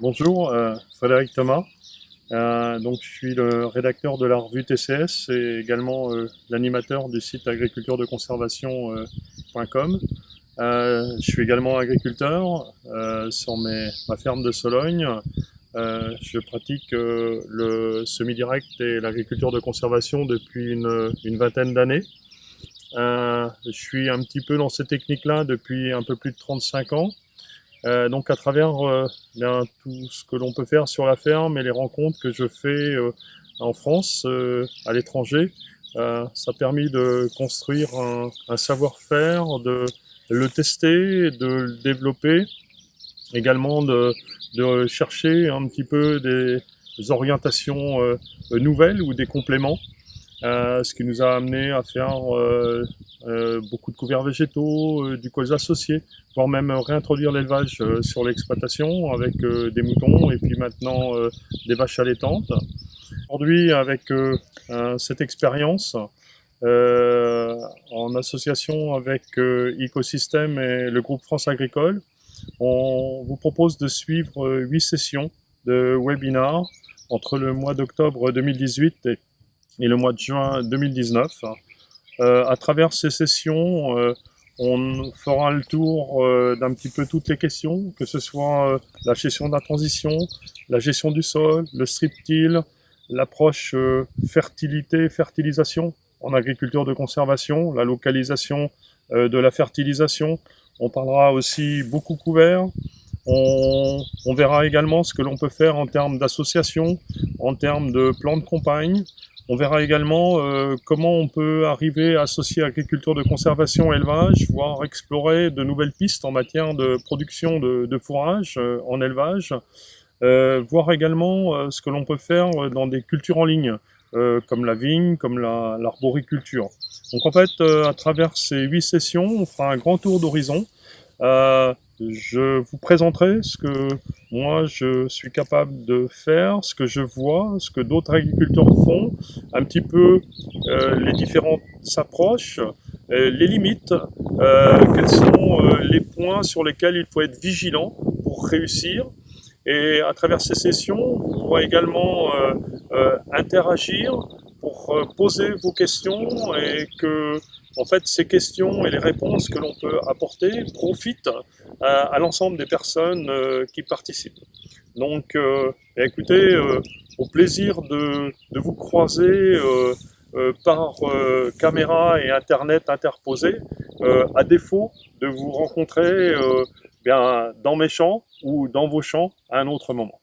Bonjour, euh, Frédéric Thomas. Euh, donc, je suis le rédacteur de la revue TCS et également euh, l'animateur du site agriculturedeconservation.com. Euh, je suis également agriculteur euh, sur mes, ma ferme de Sologne. Euh, je pratique le semi-direct et l'agriculture de conservation depuis une, une vingtaine d'années. je suis un petit peu dans ces techniques-là depuis un peu plus de 35 ans. Euh, donc à travers euh, bien, tout ce que l'on peut faire sur la ferme et les rencontres que je fais euh, en France, à l'étranger, ça a permis de construire un, un savoir-faire, de le tester, de le développer, également de, chercher un petit peu des orientations nouvelles ou des compléments. Euh, ce qui nous a amené à faire euh, euh, beaucoup de couverts végétaux, du colza associé, voire même réintroduire l'élevage sur l'exploitation avec des moutons et puis maintenant des vaches allaitantes. Aujourd'hui, avec cette expérience, en association avec Ecosystème et le groupe France Agricole, on vous propose de suivre huit sessions de webinars entre le mois d'octobre 2018 et le mois de juin 2019. Euh, à travers ces sessions, euh, on fera le tour euh, d'un petit peu toutes les questions, que ce soit la gestion de la transition, la gestion du sol, le strip-till, l'approche fertilité-fertilisation en agriculture de conservation, la localisation de la fertilisation. On parlera aussi beaucoup couvert. On, verra également ce que l'on peut faire en termes d'association, en termes de plan de campagne, on verra également euh, comment on peut arriver à associer agriculture de conservation et élevage, voire explorer de nouvelles pistes en matière de production de, de fourrage euh, en élevage, euh, voir également ce que l'on peut faire dans des cultures en ligne, comme la vigne, comme l'arboriculture. Donc en fait, à travers ces huit sessions, on fera un grand tour d'horizon. Je vous présenterai ce que moi je suis capable de faire, ce que je vois, ce que d'autres agriculteurs font, un petit peu euh, les différentes approches, euh, les limites, euh, quels sont euh, les points sur lesquels il faut être vigilant pour réussir. Et à travers ces sessions, vous pourrez également euh, interagir pour poser vos questions et que en fait, ces questions et les réponses que l'on peut apporter profitent à, l'ensemble des personnes euh, qui participent. Donc, euh, écoutez, euh, au plaisir de, de vous croiser euh, euh, par caméra et Internet interposé, à défaut de vous rencontrer bien dans mes champs ou dans vos champs à un autre moment.